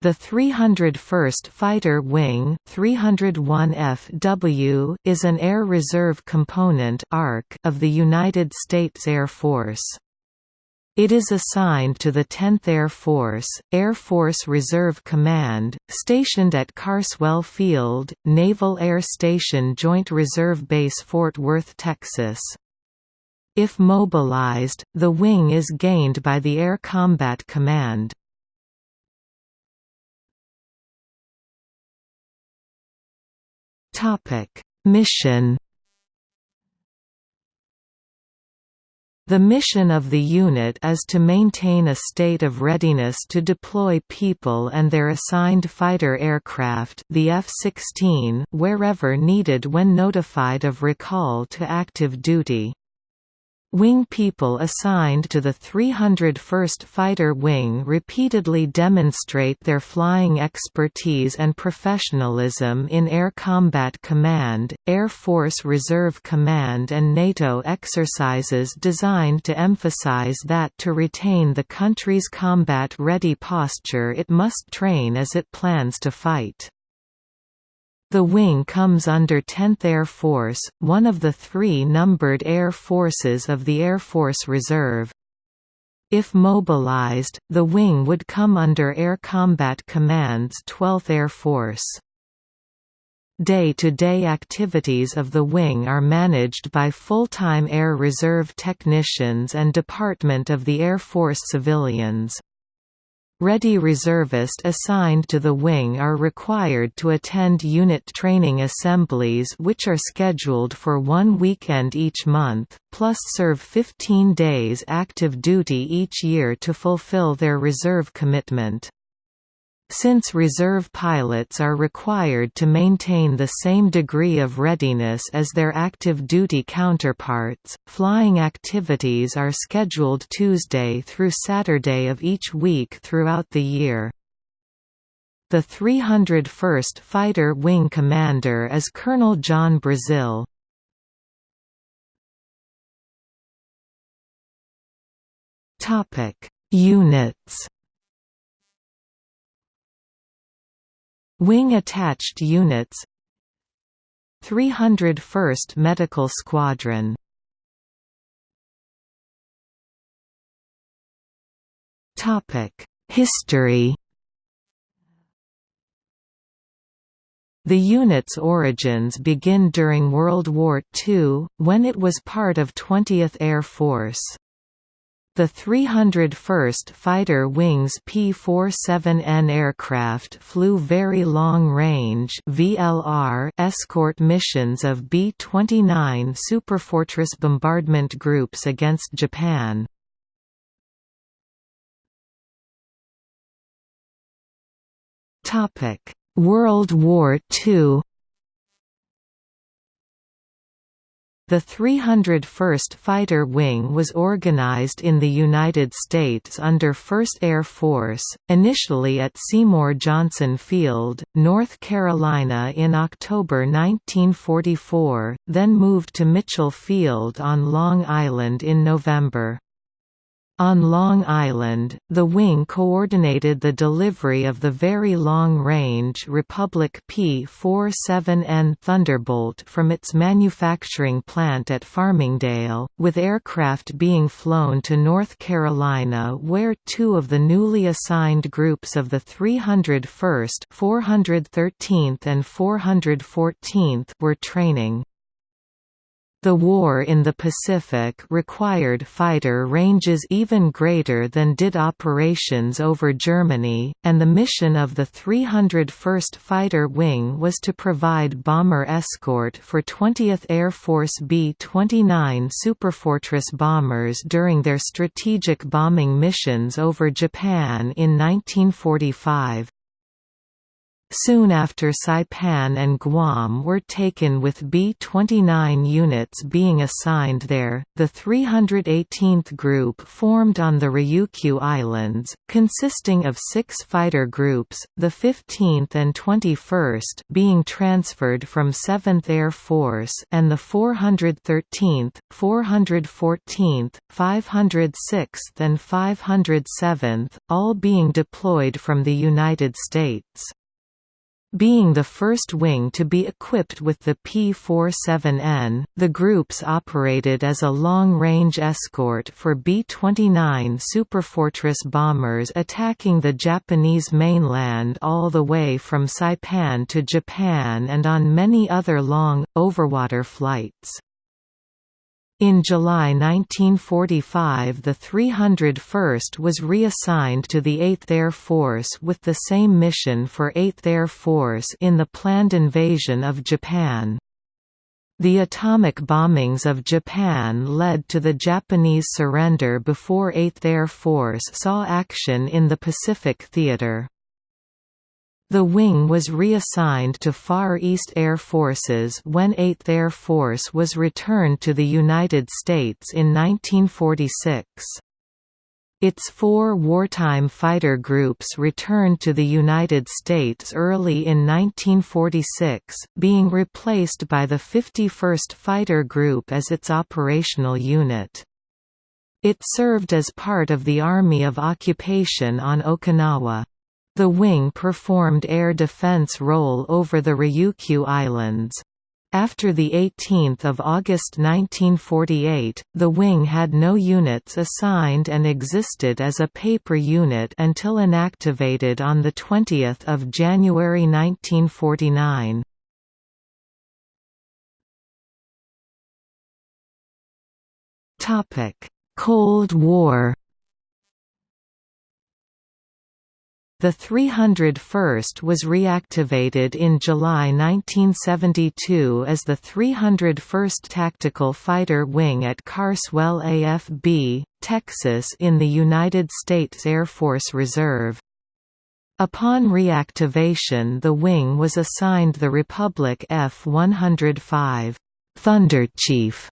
The 301st Fighter Wing 301FW is an Air Reserve Component of the United States Air Force. It is assigned to the 10th Air Force, Air Force Reserve Command, stationed at Carswell Field, Naval Air Station Joint Reserve Base Fort Worth, Texas. If mobilized, the wing is gained by the Air Combat Command. Topic: Mission The mission of the unit is to maintain a state of readiness to deploy people and their assigned fighter aircraft the F-16 wherever needed when notified of recall to active duty. Wing people assigned to the 301st Fighter Wing repeatedly demonstrate their flying expertise and professionalism in Air Combat Command, Air Force Reserve Command and NATO exercises designed to emphasize that to retain the country's combat-ready posture it must train as it plans to fight. The wing comes under 10th Air Force, one of the three numbered air forces of the Air Force Reserve. If mobilized, the wing would come under Air Combat Command's 12th Air Force. Day-to-day -day activities of the wing are managed by full-time Air Reserve technicians and Department of the Air Force civilians. Ready reservists assigned to the wing are required to attend unit training assemblies which are scheduled for one weekend each month, plus serve 15 days active duty each year to fulfill their reserve commitment. Since reserve pilots are required to maintain the same degree of readiness as their active duty counterparts, flying activities are scheduled Tuesday through Saturday of each week throughout the year. The 301st Fighter Wing Commander is Colonel John Brazil. Units Wing-attached units. 301st Medical Squadron. History. The unit's origins begin during World War II, when it was part of 20th Air Force. The 301st Fighter Wings P-47N aircraft flew Very Long Range escort missions of B-29 Superfortress bombardment groups against Japan. World War II The 301st Fighter Wing was organized in the United States under 1st Air Force, initially at Seymour Johnson Field, North Carolina in October 1944, then moved to Mitchell Field on Long Island in November. On Long Island, the wing coordinated the delivery of the Very Long-Range Republic P-47N Thunderbolt from its manufacturing plant at Farmingdale, with aircraft being flown to North Carolina where two of the newly assigned groups of the 301st 413th and 414th were training. The war in the Pacific required fighter ranges even greater than did operations over Germany, and the mission of the 301st Fighter Wing was to provide bomber escort for 20th Air Force B-29 Superfortress bombers during their strategic bombing missions over Japan in 1945. Soon after Saipan and Guam were taken with B-29 units being assigned there, the 318th Group formed on the Ryukyu Islands, consisting of six fighter groups, the 15th and 21st being transferred from 7th Air Force and the 413th, 414th, 506th and 507th, all being deployed from the United States. Being the first wing to be equipped with the P-47N, the groups operated as a long-range escort for B-29 Superfortress bombers attacking the Japanese mainland all the way from Saipan to Japan and on many other long, overwater flights. In July 1945 the 301st was reassigned to the 8th Air Force with the same mission for 8th Air Force in the planned invasion of Japan. The atomic bombings of Japan led to the Japanese surrender before 8th Air Force saw action in the Pacific Theater. The wing was reassigned to Far East Air Forces when 8th Air Force was returned to the United States in 1946. Its four wartime fighter groups returned to the United States early in 1946, being replaced by the 51st Fighter Group as its operational unit. It served as part of the Army of Occupation on Okinawa. The wing performed air defense role over the Ryukyu Islands. After 18 August 1948, the wing had no units assigned and existed as a paper unit until inactivated on 20 January 1949. Cold War The 301st was reactivated in July 1972 as the 301st Tactical Fighter Wing at Carswell AFB, Texas in the United States Air Force Reserve. Upon reactivation the wing was assigned the Republic F-105 Thunderchief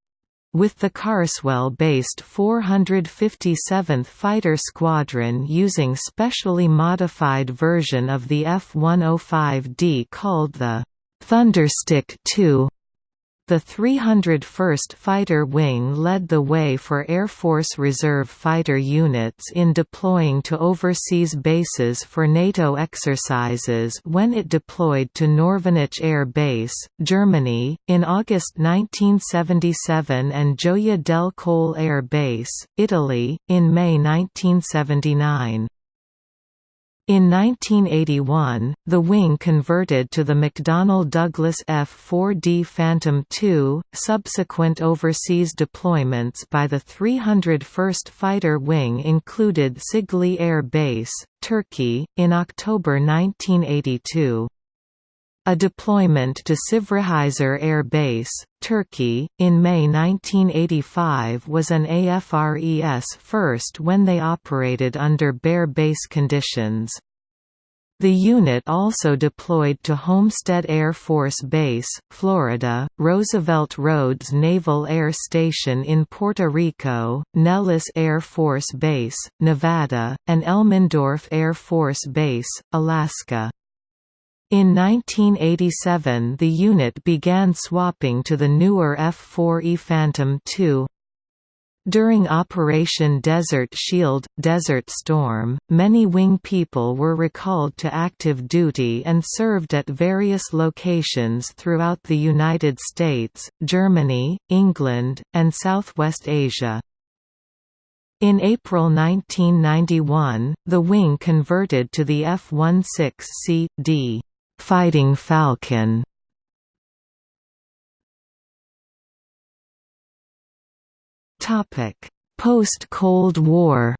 with the Carswell-based 457th Fighter Squadron using specially modified version of the F-105D called the Thunderstick II. The 301st Fighter Wing led the way for Air Force Reserve fighter units in deploying to overseas bases for NATO exercises when it deployed to Norvenich Air Base, Germany, in August 1977 and Gioia del Colle Air Base, Italy, in May 1979. In 1981, the wing converted to the McDonnell Douglas F-4D Phantom II. Subsequent overseas deployments by the 301st Fighter Wing included Cigli Air Base, Turkey, in October 1982. A deployment to Sivrihisar Air Base, Turkey, in May 1985 was an AFRES first when they operated under bare base conditions. The unit also deployed to Homestead Air Force Base, Florida, Roosevelt Roads Naval Air Station in Puerto Rico, Nellis Air Force Base, Nevada, and Elmendorf Air Force Base, Alaska. In 1987 the unit began swapping to the newer F-4E Phantom II. During Operation Desert Shield, Desert Storm, many wing people were recalled to active duty and served at various locations throughout the United States, Germany, England, and Southwest Asia. In April 1991, the wing converted to the F-16C.D. Fighting Falcon Post-Cold War.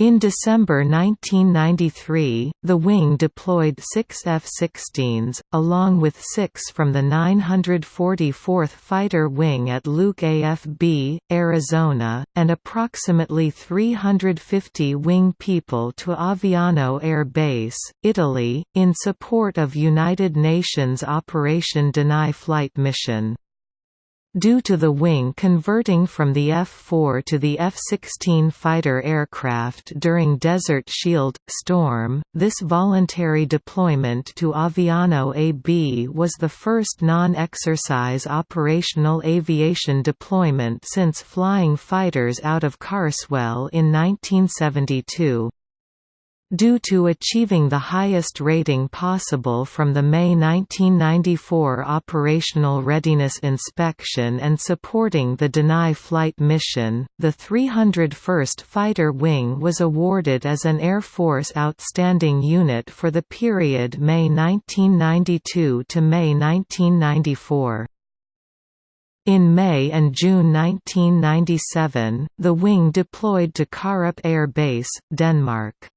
In December 1993, the wing deployed six F-16s, along with six from the 944th Fighter Wing at Luke AFB, Arizona, and approximately 350 wing people to Aviano Air Base, Italy, in support of United Nations Operation Deny Flight mission. Due to the wing converting from the F-4 to the F-16 fighter aircraft during Desert Shield – Storm, this voluntary deployment to Aviano AB was the first non-exercise operational aviation deployment since flying fighters out of Carswell in 1972. Due to achieving the highest rating possible from the May 1994 Operational Readiness Inspection and supporting the Deny Flight mission, the 301st Fighter Wing was awarded as an Air Force Outstanding Unit for the period May 1992 to May 1994. In May and June 1997, the wing deployed to Karup Air Base, Denmark.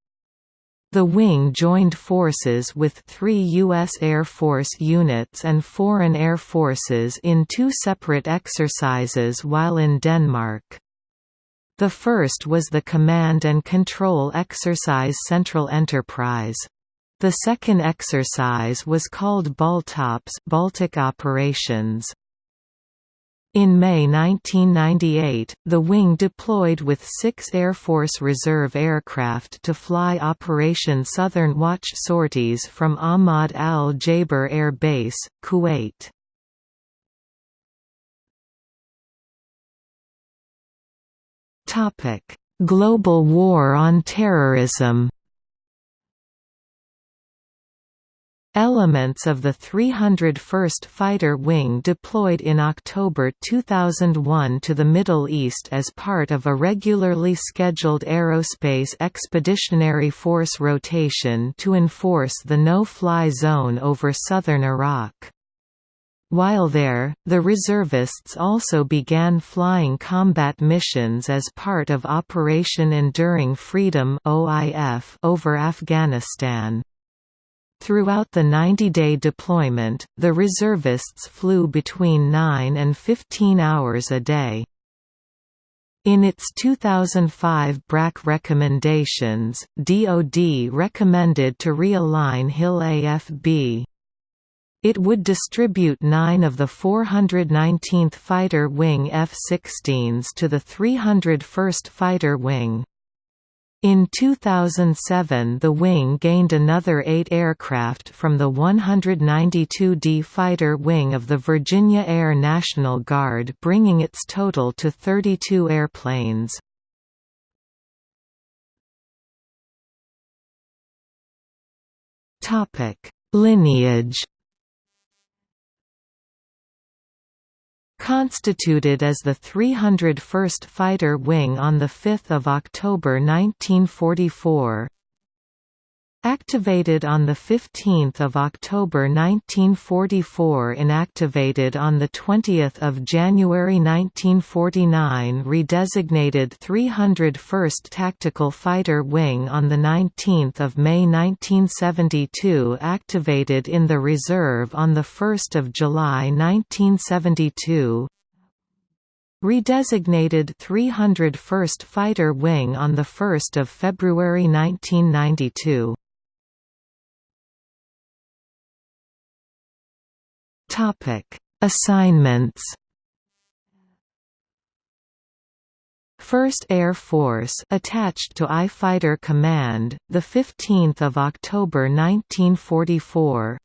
The wing joined forces with three U.S. Air Force units and foreign air forces in two separate exercises while in Denmark. The first was the Command and Control Exercise Central Enterprise. The second exercise was called Baltops Baltic Operations. In May 1998, the wing deployed with six Air Force Reserve aircraft to fly Operation Southern Watch sorties from Ahmad al-Jaber Air Base, Kuwait. Global War on Terrorism Elements of the 301st Fighter Wing deployed in October 2001 to the Middle East as part of a regularly scheduled Aerospace Expeditionary Force rotation to enforce the no-fly zone over southern Iraq. While there, the reservists also began flying combat missions as part of Operation Enduring Freedom over Afghanistan. Throughout the 90-day deployment, the reservists flew between 9 and 15 hours a day. In its 2005 BRAC recommendations, DoD recommended to realign Hill AFB. It would distribute nine of the 419th Fighter Wing F-16s to the 301st Fighter Wing. In 2007 the wing gained another eight aircraft from the 192d Fighter Wing of the Virginia Air National Guard bringing its total to 32 airplanes. Lineage constituted as the 301st Fighter Wing on 5 October 1944 Activated on 15 October 1944 Inactivated on 20 January 1949 Redesignated 301st Tactical Fighter Wing on 19 May 1972 Activated in the reserve on 1 July 1972 Redesignated 301st Fighter Wing on 1 February 1992 Topic: Assignments. First Air Force attached to I Fighter Command, the 15th of October 1944.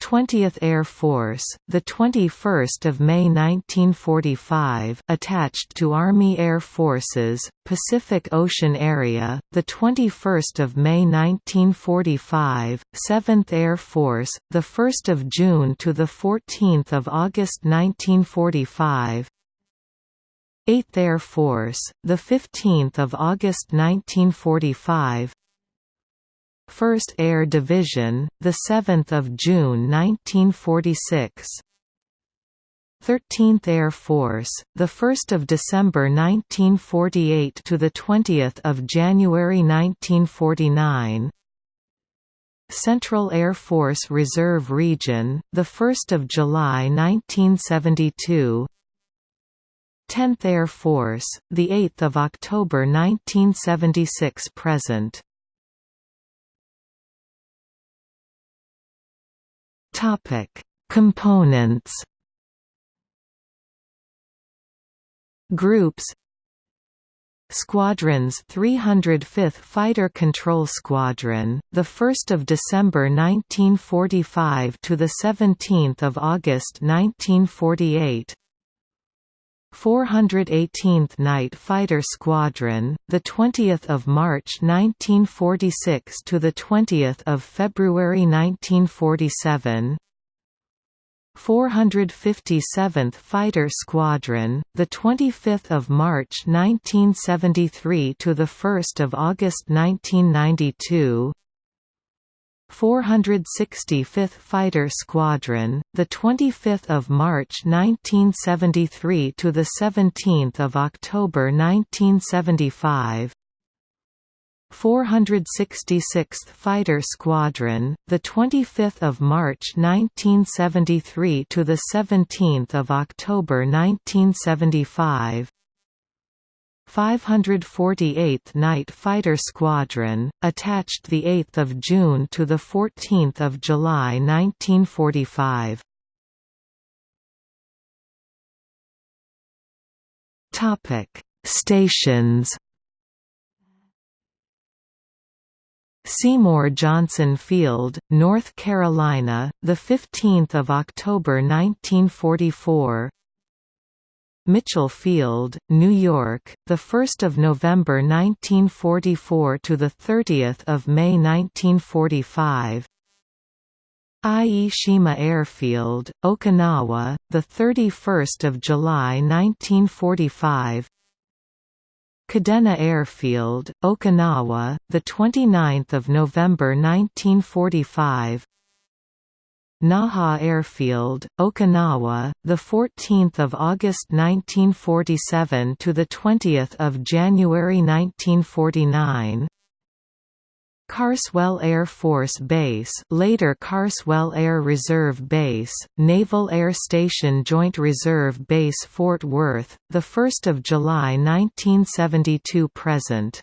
20th Air Force, the 21st of May 1945, attached to Army Air Forces, Pacific Ocean Area, the 21st of May 1945, 7th Air Force, the 1st of June to the 14th of August 1945. 8th Air Force, the 15th of August 1945. 1st Air Division, the 7th of June 1946. 13th Air Force, the 1st of December 1948 to the 20th of January 1949. Central Air Force Reserve Region, the 1st of July 1972. 10th Air Force, the 8th of October 1976 present. Topic: Components. Groups Squadrons 305th Fighter Control Squadron, the 1st of December 1945 to the 17th of August 1948. 418th Night Fighter Squadron, the 20th of March 1946 to the 20th of February 1947. 457th Fighter Squadron, the 25th of March 1973 to the 1st of August 1992. 465th Fighter Squadron, the 25th of March 1973 to the 17th of October 1975. 466th Fighter Squadron, the 25th of March 1973 to the 17th of October 1975. 548th Night Fighter Squadron, attached the 8th of June to the 14th of July 1945. Topic: Stations Seymour Johnson Field, North Carolina, the 15th of October 1944. Mitchell Field, New York, the 1st of November 1944 to the 30th of May 1945. Ie Shima Airfield, Okinawa, the 31st of July 1945. Kadena Airfield, Okinawa, the 29th of November 1945. Naha Airfield, Okinawa, the 14th of August 1947 to the 20th of January 1949. Carswell Air Force Base later Carswell Air Reserve Base, Naval Air Station Joint Reserve Base Fort Worth, 1 July 1972 present